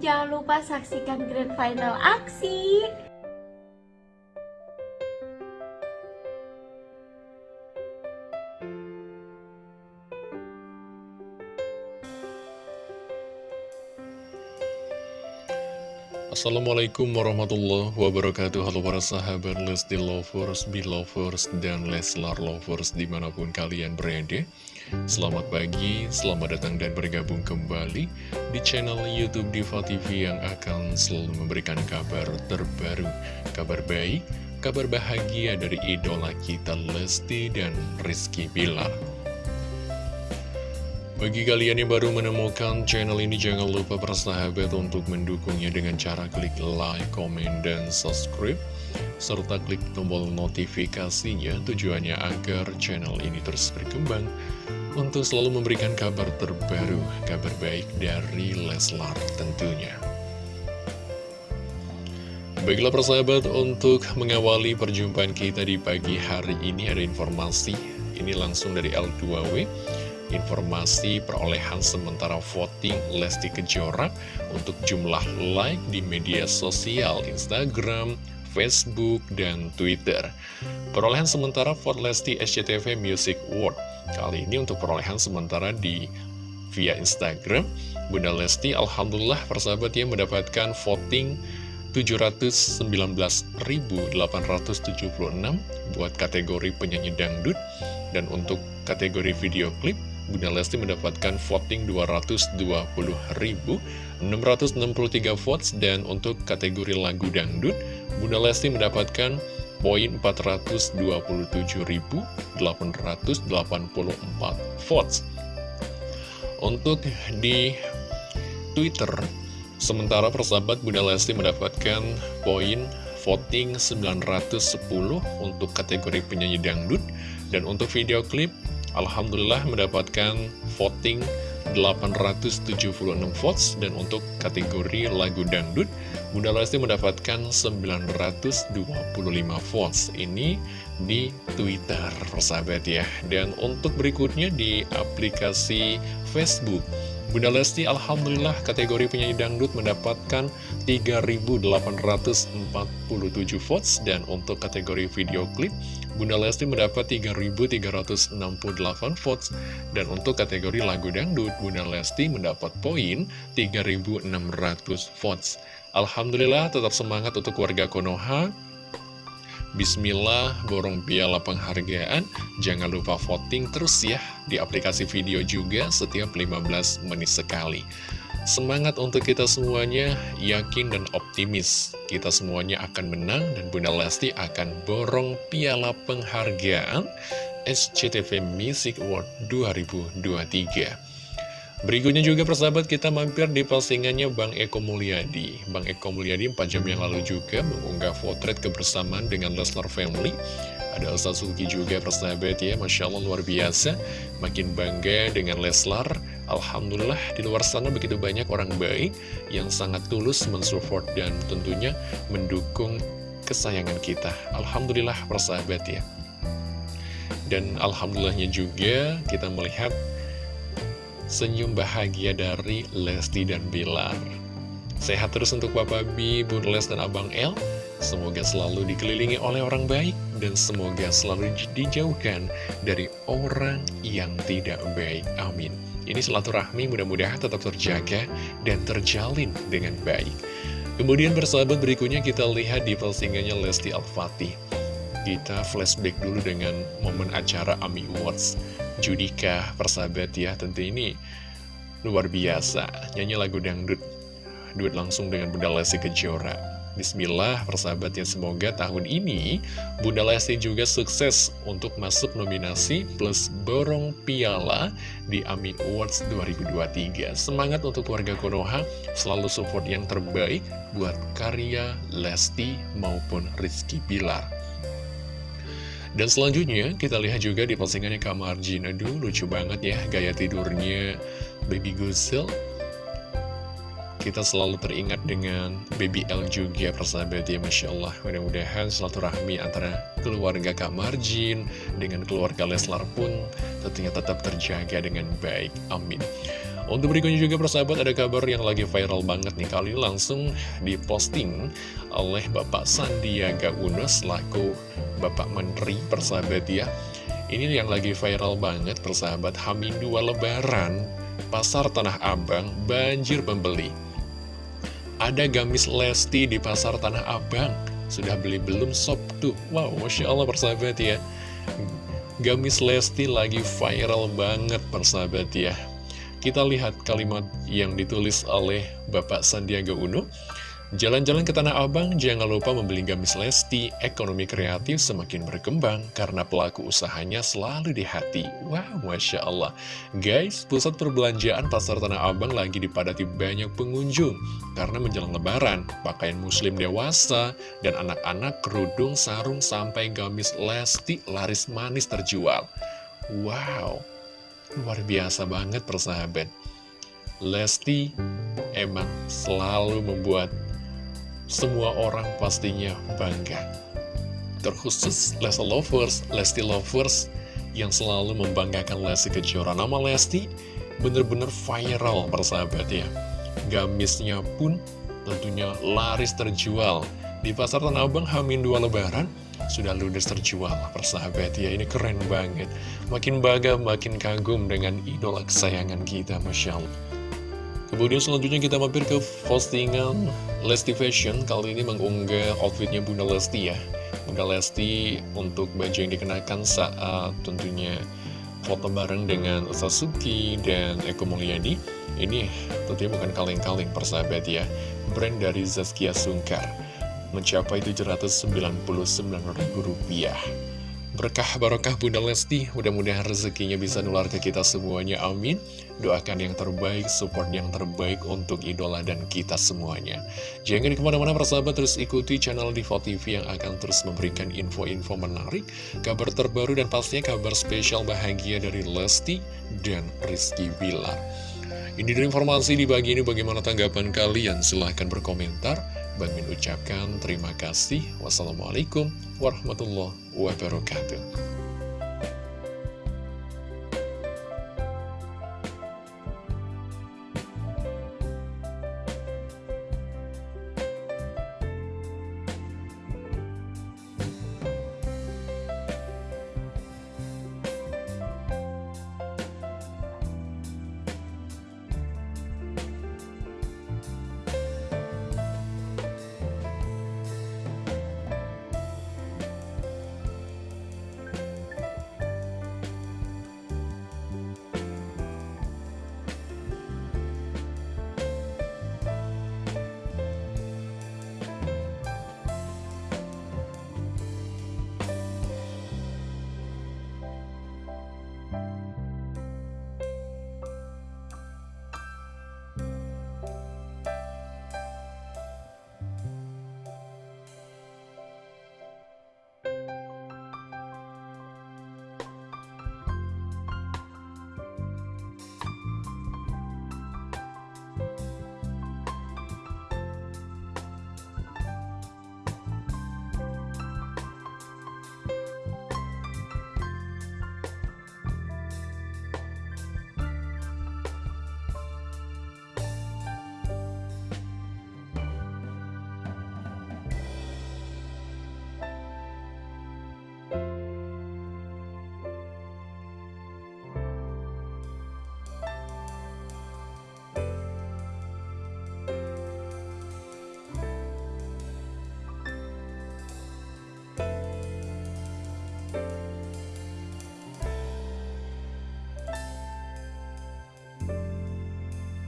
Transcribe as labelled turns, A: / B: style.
A: jangan lupa saksikan grand final aksi.
B: Assalamualaikum warahmatullahi wabarakatuh Halo para sahabat Lesti Lovers, Belovers, dan Leslar Lovers di mana pun kalian berada Selamat pagi, selamat datang dan bergabung kembali di channel Youtube Diva TV yang akan selalu memberikan kabar terbaru Kabar baik, kabar bahagia dari idola kita Lesti dan Rizky Bilar bagi kalian yang baru menemukan channel ini, jangan lupa persahabat untuk mendukungnya dengan cara klik like, comment, dan subscribe. Serta klik tombol notifikasinya tujuannya agar channel ini terus berkembang untuk selalu memberikan kabar terbaru, kabar baik dari Leslar tentunya. Baiklah persahabat, untuk mengawali perjumpaan kita di pagi hari ini ada informasi, ini langsung dari L2W informasi perolehan sementara voting Lesti Kejora untuk jumlah like di media sosial Instagram, Facebook, dan Twitter. Perolehan sementara vote Lesti SCTV Music Award. Kali ini untuk perolehan sementara di via Instagram, Bunda Lesti Alhamdulillah persahabatnya mendapatkan voting 719.876 buat kategori penyanyi dangdut dan untuk kategori video klip Bunda Lesti mendapatkan voting 220.663 votes dan untuk kategori lagu dangdut, Bunda Lesti mendapatkan poin 427.884 votes. Untuk di Twitter, sementara persahabat Bunda Lesti mendapatkan poin voting 910 untuk kategori penyanyi dangdut dan untuk video klip Alhamdulillah mendapatkan voting 876 votes dan untuk kategori lagu dangdut Bunda Lesti mendapatkan 925 votes. Ini di Twitter persahabat ya. Dan untuk berikutnya di aplikasi Facebook Bunda Lesti Alhamdulillah kategori penyanyi dangdut mendapatkan 3.847 votes. Dan untuk kategori video klip Bunda Lesti mendapat 3.368 votes. Dan untuk kategori lagu dangdut Bunda Lesti mendapat poin 3.600 votes. Alhamdulillah tetap semangat untuk warga Konoha Bismillah, borong piala penghargaan. Jangan lupa voting terus ya di aplikasi video juga setiap 15 menit sekali. Semangat untuk kita semuanya, yakin dan optimis. Kita semuanya akan menang dan Bunda Lesti akan borong piala penghargaan SCTV Music Award 2023. Berikutnya juga persahabat kita mampir di postingannya Bang Eko Mulyadi. Bang Eko Mulyadi 4 jam yang lalu juga mengunggah potret kebersamaan dengan Leslar Family. Ada Elsa Suki juga persahabat ya. Masya Allah luar biasa. Makin bangga dengan Leslar. Alhamdulillah di luar sana begitu banyak orang baik Yang sangat tulus mensupport dan tentunya mendukung kesayangan kita. Alhamdulillah persahabat ya. Dan Alhamdulillahnya juga kita melihat senyum bahagia dari Lesti dan Bilar. Sehat terus untuk Bapak B, Bun Les, dan Abang L. Semoga selalu dikelilingi oleh orang baik dan semoga selalu dijauhkan dari orang yang tidak baik. Amin. Ini silaturahmi mudah-mudahan tetap terjaga dan terjalin dengan baik. Kemudian bersahabat berikutnya kita lihat di postingannya Lesti Al-Fatih. Kita flashback dulu dengan momen acara AMI Awards Judika persahabat ya tentu ini luar biasa. Nyanyi lagu dangdut. Duet langsung dengan Bunda Lesti Kejora. Bismillah persahabat ya semoga tahun ini Bunda Lesti juga sukses untuk masuk nominasi plus borong piala di AMI Awards 2023 Semangat untuk warga Konoha selalu support yang terbaik buat karya Lesti maupun Rizky Bilar dan selanjutnya kita lihat juga di postingannya Kamar Jin Aduh lucu banget ya gaya tidurnya. Baby Gusel Kita selalu teringat dengan Baby L juga persahabat ya Masya Allah. Mudah-mudahan rahmi antara keluarga Kamar Jin Dengan keluarga Leslar pun tentunya tetap terjaga dengan baik. Amin Untuk berikutnya juga persahabat ada kabar yang lagi viral banget nih. Kali langsung diposting oleh Bapak Sandiaga Uno selaku Bapak Menteri persahabat ya. Ini yang lagi viral banget persahabat. Hamin 2 Lebaran Pasar Tanah Abang banjir pembeli Ada gamis Lesti di Pasar Tanah Abang. Sudah beli belum sob? Tuh Wow Masya Allah persahabat ya. Gamis Lesti lagi viral banget persahabat ya Kita lihat kalimat yang ditulis oleh Bapak Sandiaga Uno Jalan-jalan ke Tanah Abang, jangan lupa membeli gamis Lesti, ekonomi kreatif semakin berkembang karena pelaku usahanya selalu di hati. Wow, Masya Allah. Guys, pusat perbelanjaan Pasar Tanah Abang lagi dipadati banyak pengunjung karena menjelang lebaran, pakaian muslim dewasa dan anak-anak kerudung, sarung, sampai gamis Lesti laris manis terjual. Wow, luar biasa banget persahabat. Lesti emang selalu membuat semua orang pastinya bangga. Terkhusus Lesti Lovers, Lesti Lovers yang selalu membanggakan Lesti Kejora. Nama Lesti bener-bener viral persahabat ya. Gamisnya pun tentunya laris terjual. Di pasar Tanah Abang Hamin 2 Lebaran sudah ludes terjual persahabat ya. Ini keren banget. Makin bangga, makin kagum dengan idola kesayangan kita, Masya Allah. Kemudian selanjutnya kita mampir ke postingan Lesti Fashion Kali ini mengunggah outfitnya Bunda Lesti ya Bunda Lesti untuk baju yang dikenakan saat tentunya foto bareng dengan Sasuki dan Eko Mulyadi Ini tentunya bukan kaleng-kaleng persahabat ya Brand dari Zaskia Sungkar Mencapai Rp799.000 Berkah barokah Bunda Lesti, mudah-mudahan rezekinya bisa nular ke kita semuanya, amin. Doakan yang terbaik, support yang terbaik untuk idola dan kita semuanya. Jangan ke mana-mana persahabat, terus ikuti channel Diva TV yang akan terus memberikan info-info menarik, kabar terbaru dan pastinya kabar spesial bahagia dari Lesti dan Rizky Bilar. Ini dari informasi di pagi ini bagaimana tanggapan kalian? Silahkan berkomentar. Bang Min ucapkan terima kasih. Wassalamualaikum warahmatullahi wabarakatuh.